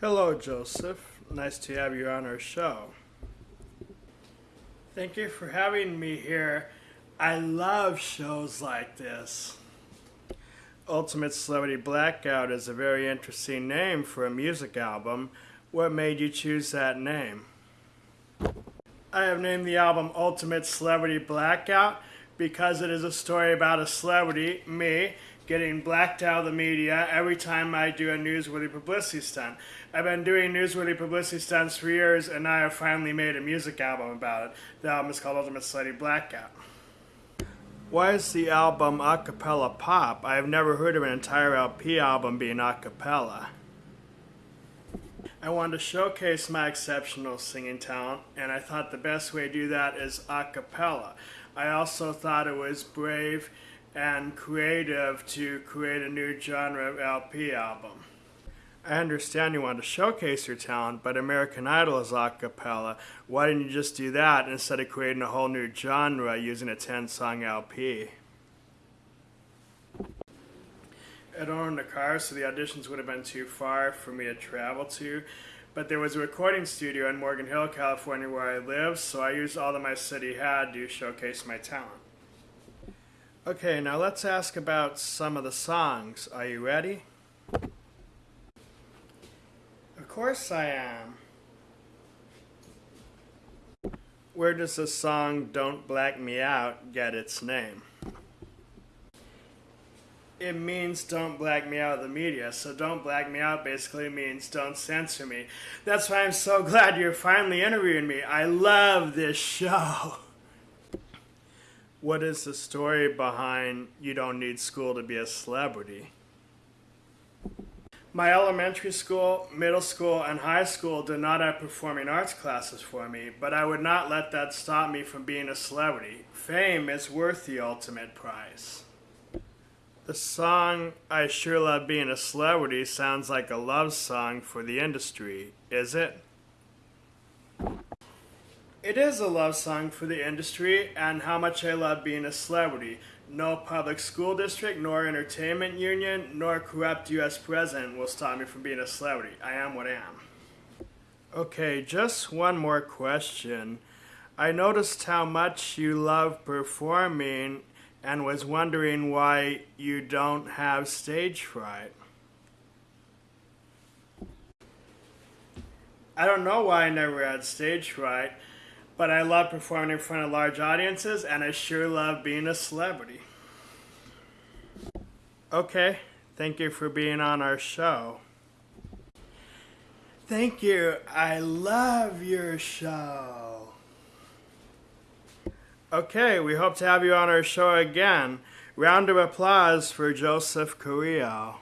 Hello, Joseph. Nice to have you on our show. Thank you for having me here. I love shows like this. Ultimate Celebrity Blackout is a very interesting name for a music album. What made you choose that name? I have named the album Ultimate Celebrity Blackout because it is a story about a celebrity, me, getting blacked out of the media every time I do a newsworthy publicity stunt. I've been doing newsworthy publicity stunts for years, and I have finally made a music album about it. The album is called Ultimate Celebrity Blackout. Why is the album a cappella pop? I have never heard of an entire LP album being a cappella. I wanted to showcase my exceptional singing talent, and I thought the best way to do that is a cappella. I also thought it was brave and creative to create a new genre of LP album. I understand you want to showcase your talent, but American Idol is a cappella. Why didn't you just do that instead of creating a whole new genre using a 10 song LP? I don't own a car, so the auditions would have been too far for me to travel to. But there was a recording studio in Morgan Hill, California, where I live, so I used all that my city had to showcase my talent. Okay, now let's ask about some of the songs. Are you ready? Of course I am. Where does the song Don't Black Me Out get its name? It means don't black me out of the media, so don't black me out basically means don't censor me. That's why I'm so glad you're finally interviewing me. I love this show. What is the story behind You Don't Need School to Be a Celebrity? My elementary school, middle school, and high school did not have performing arts classes for me, but I would not let that stop me from being a celebrity. Fame is worth the ultimate prize. The song I Sure Love Being a Celebrity sounds like a love song for the industry, is it? It is a love song for the industry and how much I love being a celebrity. No public school district, nor entertainment union, nor corrupt U.S. president will stop me from being a celebrity. I am what I am. Okay, just one more question. I noticed how much you love performing and was wondering why you don't have stage fright. I don't know why I never had stage fright, but I love performing in front of large audiences and I sure love being a celebrity. Okay, thank you for being on our show. Thank you. I love your show. Okay, we hope to have you on our show again. Round of applause for Joseph Carrillo.